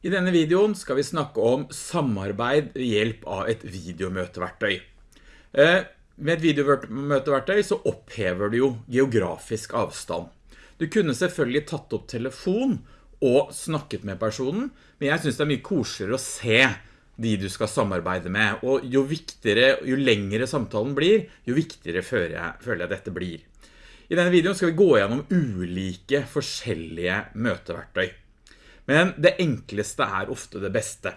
I denne videoen skal vi snakke om samarbeid ved hjelp av et videomøteverktøy. Eh, med et videomøteverktøy så opphever du jo geografisk avstand. Du kunne selvfølgelig tatt opp telefon og snakket med personen, men jeg synes det er mye koseligere å se de du skal samarbeide med, og jo viktigere, jo lengre samtalen blir, jo viktigere føler jeg, føler jeg dette blir. I denne videoen skal vi gå gjennom ulike forskjellige møteverktøy. Men det enkleste er ofte det beste.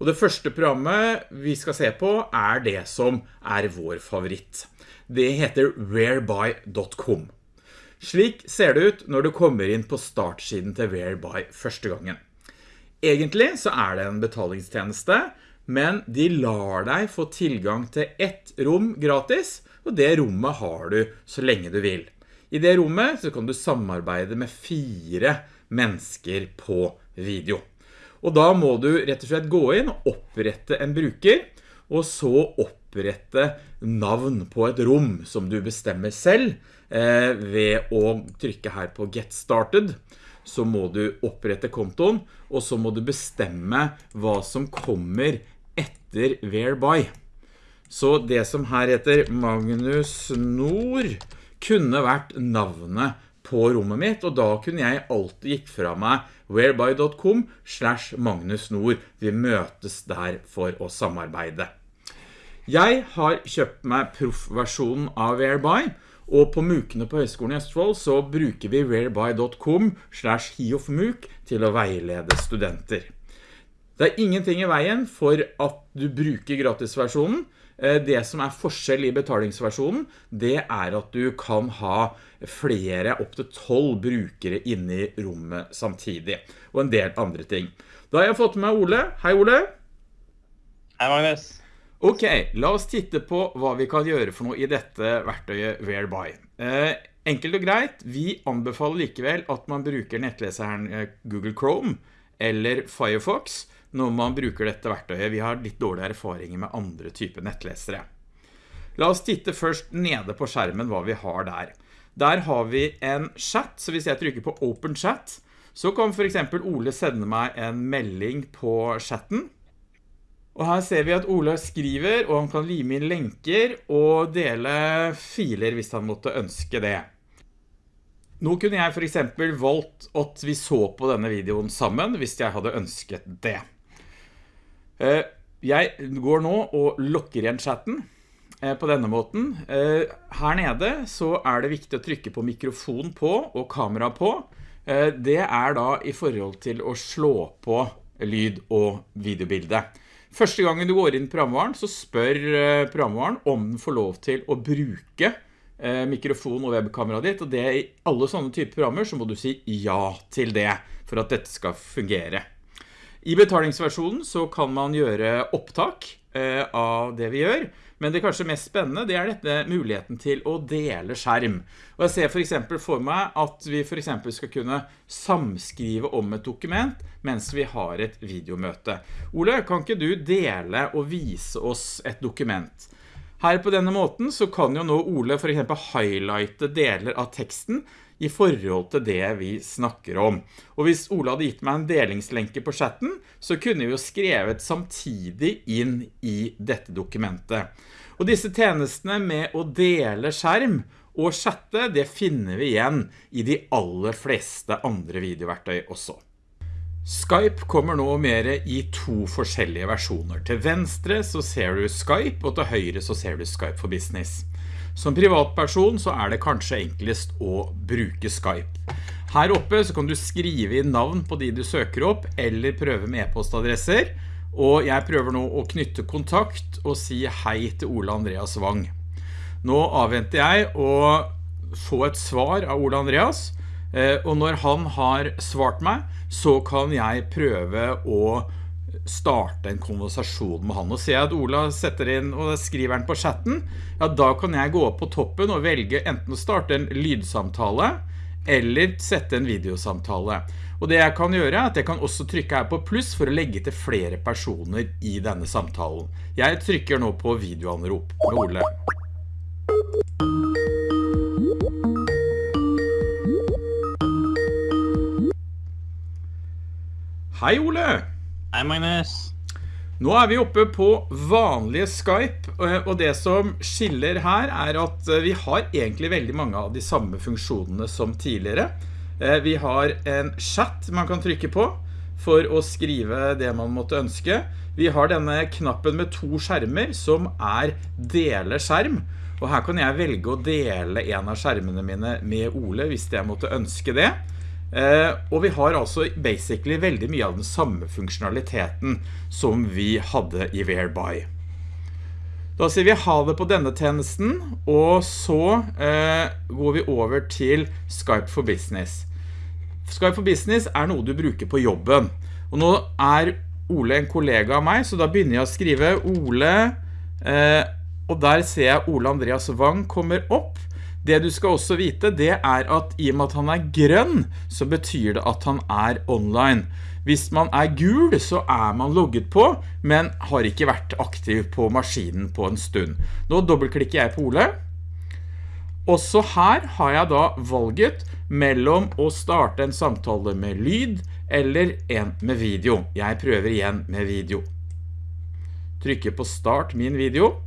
Og det første programmet vi skal se på er det som er vår favoritt. Det heter whereby.com. Slik ser det ut når du kommer inn på startsiden til Whereby første gangen. Egentlig så er det en betalingstjeneste, men de lar deg få tilgang til ett rom gratis, og det rommet har du så lenge du vil. I det rommet så kan du samarbeide med fire mennesker på video. Og da må du rett og slett gå inn og opprette en bruker, og så opprette navn på et rom som du bestemmer selv eh, ved å trykke her på Get Started. Så må du opprette kontoen, og så må du bestemme hva som kommer etter Whereby. Så det som her heter Magnus Nord kunne vært navnet på rommet mitt, og da kunne jeg alltid gikk fra meg whereby.com slash Magnus Nord. Vi møtes der for å samarbeide. Jeg har kjøpt meg proffversjonen av Whereby, og på Mukene på Høgskolen i Østfold så bruker vi whereby.com slash hiofmuk til å veilede studenter. Det er ingenting i veien for at du bruker gratisversjonen, det som er forskjell i betalingsversjonen, det er at du kan ha flere, opp til 12 brukere inne i rommet samtidig, og en del andre ting. Da har jeg fått med Ole. Hei Ole. Hei Magnus. Ok, la oss titte på hva vi kan gjøre for noe i dette verktøyet Whereby. Eh, enkelt og greit, vi anbefaler likevel at man bruker nettleseren eh, Google Chrome eller Firefox, når man bruker dette verktøyet. Vi har litt dårlige erfaringer med andre typer nettlesere. La oss titte først nede på skjermen hva vi har der. Der har vi en chat, så hvis jeg trykker på Open Chat, så kan for eksempel Ole sende meg en melding på chatten. Og her ser vi at Ole skriver, og han kan lime inn lenker og dele filer hvis han måtte ønske det. Nå kunne jeg for eksempel valgt at vi så på denne videoen sammen, hvis jeg hadde ønsket det. Eh, jeg går nå og lukker igjen chatten eh, på denne måten. Eh, her nede så er det viktig å trykke på mikrofon på og kamera på. Det er da i forhold til å slå på lyd og videobilde. Første gangen du går inn i programvaren så spør programvaren om den får lov til å bruke mikrofon og webkamera ditt, og det i alle sånne typer programmer så må du si ja til det for at dette skal fungere. I betalingsversjonen så kan man gjøre opptak eh, av det vi gjør, men det kanskje mest spennende det er dette muligheten til å dele skjerm. Og jeg ser for eksempel for meg at vi for eksempel skal kunne samskrive om et dokument mens vi har et videomøte. Ole, kan ikke du dele og vise oss et dokument? Her på denne måten så kan jo nå Ole for eksempel highlighte deler av teksten i forhold til det vi snakker om. Og hvis Ola hadde gitt meg en delingslenke på chatten, så kunne vi jo skrevet samtidig inn i dette dokumentet. Og disse tjenestene med å dele skjerm og chatte, det finner vi igjen i de aller fleste andre videoverktøy også. Skype kommer nå mer i to forskjellige versjoner. Til venstre så ser du Skype, og til høyre så ser du Skype for Business. Som privatperson så er det kanskje enklest å bruke Skype. Her oppe så kan du skrive inn navn på de du søker opp, eller prøve med e-postadresser. Og jeg prøver nå å knytte kontakt og si hei til Ole Andreas Wang. Nå avventer jeg å få et svar av Ole Andreas, eh, og når han har svart meg, så kan jeg prøve å starte en konversasjon med han. Og ser at Ola setter inn og skriver den på chatten, ja da kan jeg gå opp på toppen og velge enten å starte en lydsamtale eller sette en videosamtale. Og det jeg kan gjøre er at jeg kan også trykke her på pluss for å legge til flere personer i denne samtalen. Jeg trykker nå på videoanrop med Ole. Hei Ole! Hei, Magnus. Nå er vi oppe på vanlige Skype, eh, og det som skiller her er at eh, vi har egentlig veldig mange av de samme funksjonene som tidligere. Eh, vi har en chat man kan trykke på for å skrive det man måtte ønske. Vi har denne knappen med to skjermer som er dele skjerm, og her kan jeg velge å dele en av skjermene mine med Ole hvis jeg måtte ønske det. Eh, og vi har altså basically veldig mye av den samme funksjonaliteten som vi hadde i Whereby. Da sier vi ha det på denne tjenesten, og så eh, går vi over til Skype for Business. Skype for Business er noe du bruker på jobben. Og nå er Ole en kollega av meg, så da begynner jeg å skrive Ole, eh, og der ser jeg Ole Andreas Wang kommer opp, det du skal også vite, det er at i og med at han er grønn, så betyr det at han er online. Hvis man er gul, så er man logget på, men har ikke vært aktiv på maskinen på en stund. Nå dobbeltklikker jeg på Ole. Også her har jeg da valget mellom å starte en samtale med lyd eller en med video. Jeg prøver igjen med video. Trykker på start min video.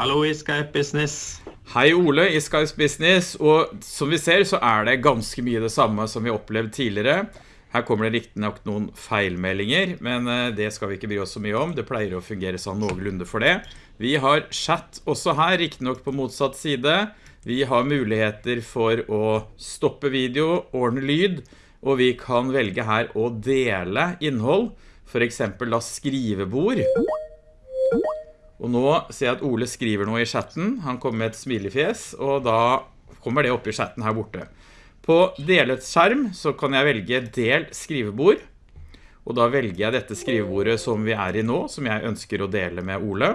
Hallo i Skype Business. Hei Ole i Skype Business, og som vi ser så er det ganske mye det samme som vi opplevde tidligere. Her kommer det riktig nok noen feilmeldinger, men eh, det skal vi ikke bry oss så mye om. Det pleier å fungere sånn noenlunde for det. Vi har chat også her, riktig nok på motsatt side. Vi har muligheter for å stoppe video, ordne lyd, og vi kan velge her å dele innhold. For eksempel da skrivebord. Og nå ser jeg at Ole skriver noe i chatten. Han kommer med et smilefjes, og da kommer det opp i chatten her borte. På delet skjerm så kan jeg velge del skrivebord. Og da velger jeg dette skrivebordet som vi er i nå, som jeg ønsker å dele med Ole.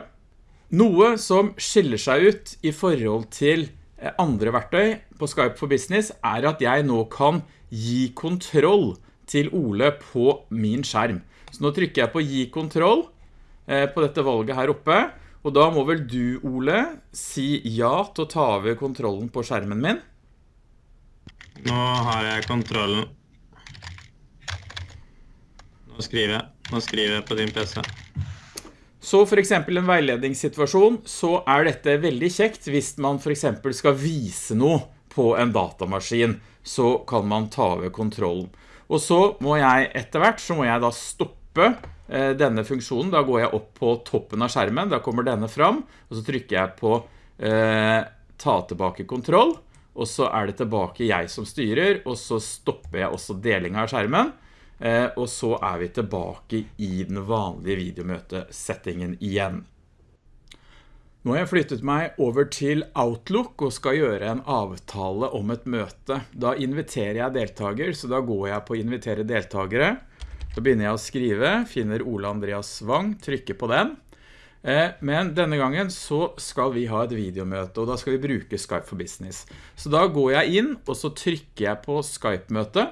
Noe som skiller seg ut i forhold til eh, andre verktøy på Skype for Business er at jeg nå kan gi kontroll til Ole på min skjerm. Så nå trykker jeg på gi kontroll, på dette valget her oppe. Og da må vel du, Ole, si ja til å ta over kontrollen på skjermen min. Nå har jeg kontrollen. Nå skriver jeg. Nå skriver jeg på din PC. Så for eksempel en veiledningssituasjon, så er dette veldig kjekt hvis man for eksempel skal vise noe på en datamaskin, så kan man ta over kontrollen. Og så må jeg etter hvert, så må jeg da stoppe Eh, denne funksjonen. Da går jeg opp på toppen av skjermen, da kommer denne fram, og så trykker jeg på eh, ta tilbake kontroll, og så er det tilbake jeg som styrer, og så stopper jeg også delingen av skjermen, eh, og så er vi tilbake i den vanlige videomøtesettingen igjen. Nå har jeg flyttet meg over til Outlook og skal gjøre en avtale om et møte. Da inviterer jeg deltaker, så da går jeg på invitere deltakere, så begynner jeg å skrive, finner Ole Andreas Wang, trykker på den. Eh, men denne gangen så skal vi ha et videomøte, og da skal vi bruke Skype for Business. Så da går jeg inn, og så trykker jeg på Skype-møte,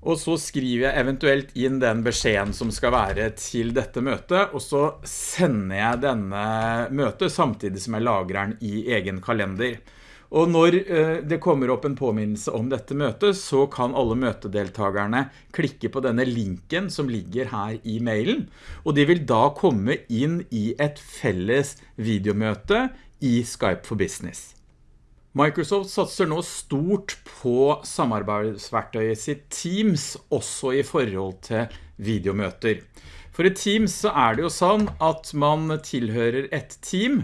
og så skriver jeg eventuelt inn den beskjeden som skal være til dette møtet, og så sender jeg denne møtet samtidig som jeg lagrer den i egen kalender. Og når eh, det kommer opp en påminnelse om dette møtet, så kan alle møtedeltagerne klikke på denne linken som ligger her i mailen, og de vil da komme inn i et felles videomøte i Skype for Business. Microsoft satser nå stort på samarbeidsverktøyet sitt Teams, også i forhold til videomøter. For i Teams så er det jo sånn at man tilhører et team,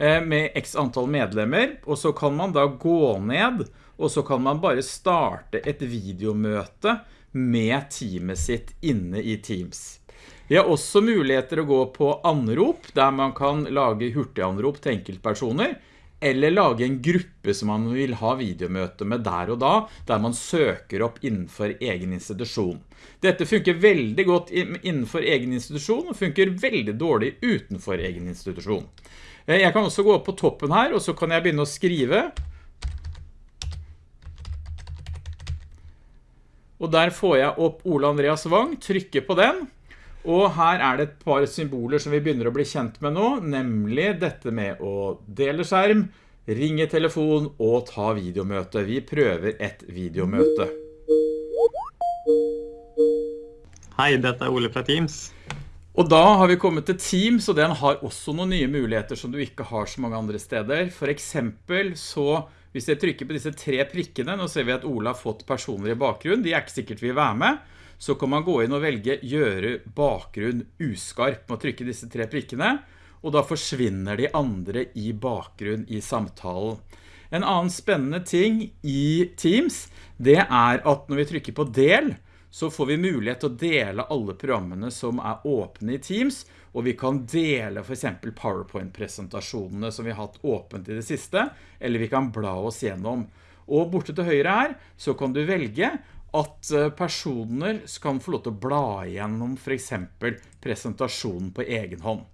med x antall medlemmer, og så kan man da gå ned, og så kan man bare starte et videomøte med teamet sitt inne i Teams. Vi har også muligheter å gå på anrop, der man kan lage hurtiganrop til enkeltpersoner, eller lage en gruppe som man vil ha videomøte med der og da, der man søker opp innenfor egen institusjon. Dette funker veldig godt innenfor egen institusjon, og funker veldig dårlig utenfor egen institusjon. Eh, jeg kan også gå opp på toppen her, og så kan jeg begynne å skrive. Og der får jeg opp Ole Andreas Wang, trykker på den. Og her er det et par symboler som vi begynner å bli kjent med nå, nemlig dette med å dele skjerm, ringe telefon og ta videomøte. Vi prøver et videomøte. Hei, dette er Ole fra Teams. Og da har vi kommet til Teams, og den har også noen nye muligheter som du ikke har så mange andre steder. For eksempel så, hvis jeg trykker på disse tre prikkene, nå ser vi at Ola har fått personer i bakgrunn, de er ikke sikkert vil være med, så kan man gå inn og velge gjøre bakgrunn uskarp med å trykke disse tre prikkene, og da forsvinner de andre i bakgrunn i samtalen. En annen spennende ting i Teams, det er at når vi trykker på del, så får vi mulighet til å dele alle programmene som er åpne i Teams, og vi kan dele for eksempel PowerPoint-presentasjonene som vi har hatt åpent i det siste, eller vi kan bla oss gjennom. Og borte til høyre her, så kan du velge at eh, personer kan få lov til å bla gjennom for eksempel presentasjonen på egen hånd.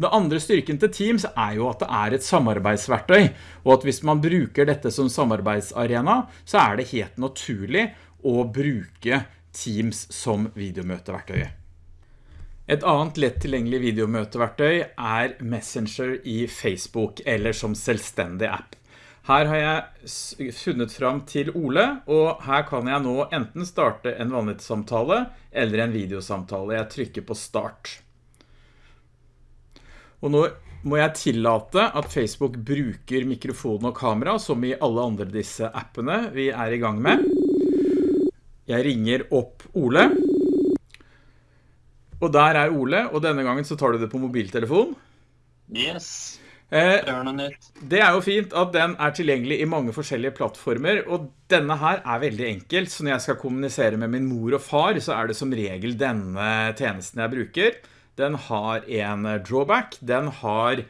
Det andre styrken til Teams er jo at det er et samarbeidsverktøy, og at hvis man bruker dette som samarbeidsarena, så er det helt naturlig å bruke Teams som videomøteverktøy. Et annet lett tilgjengelig videomøteverktøy er Messenger i Facebook, eller som selvstendig app. Her har jeg funnet fram til Ole, og her kan jeg nå enten starte en vanlig samtale eller en videosamtale. Jeg trykker på start. Og nå må jeg tillate at Facebook bruker mikrofon og kamera, som i alle andre disse appene vi er i gang med. Jeg ringer opp Ole. Og der er Ole, og denne gangen så tar du det på mobiltelefon. Yes. Eh, det er jo fint at den er tilgjengelig i mange forskjellige plattformer, og denne her er veldig enkel, så når jeg skal kommunisere med min mor og far, så er det som regel denne tjenesten jeg bruker. Den har en drawback, den har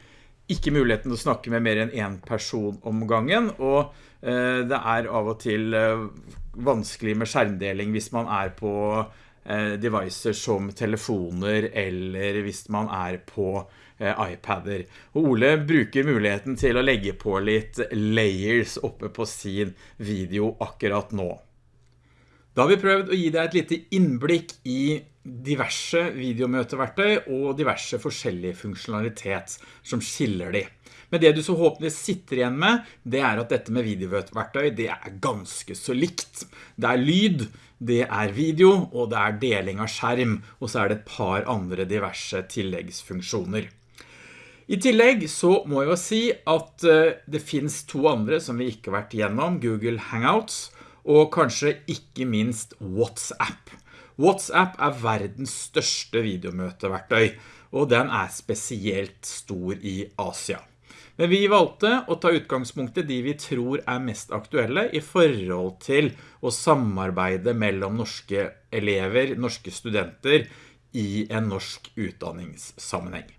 ikke muligheten til å snakke med mer enn én person om gangen, og eh, det er av og til eh, vanskelig med skjermdeling hvis man er på eh, devices som telefoner, eller hvis man er på iPader. Og Ole bruker muligheten til å legge på litt layers oppe på sin video akkurat nå. Da har vi prøvd å gi deg et lite innblikk i diverse videomøteverktøy og diverse forskjellige funksjonalitet som skiller de. Men det du så håpentlig sitter igjen med, det er at dette med videomøteverktøy, det er ganske så likt. Det er lyd, det er video, og det er deling av skjerm, og så er det et par andre diverse tilleggsfunksjoner. I tillegg så må jeg jo si at eh, det finnes to andre som vi ikke har vært igjennom, Google Hangouts, og kanskje ikke minst WhatsApp. WhatsApp er verdens største videomøteverktøy, og den er spesielt stor i Asia. Men vi valgte å ta utgangspunktet de vi tror er mest aktuelle i forhold til å samarbeide mellom norske elever, norske studenter i en norsk utdanningssammenheng.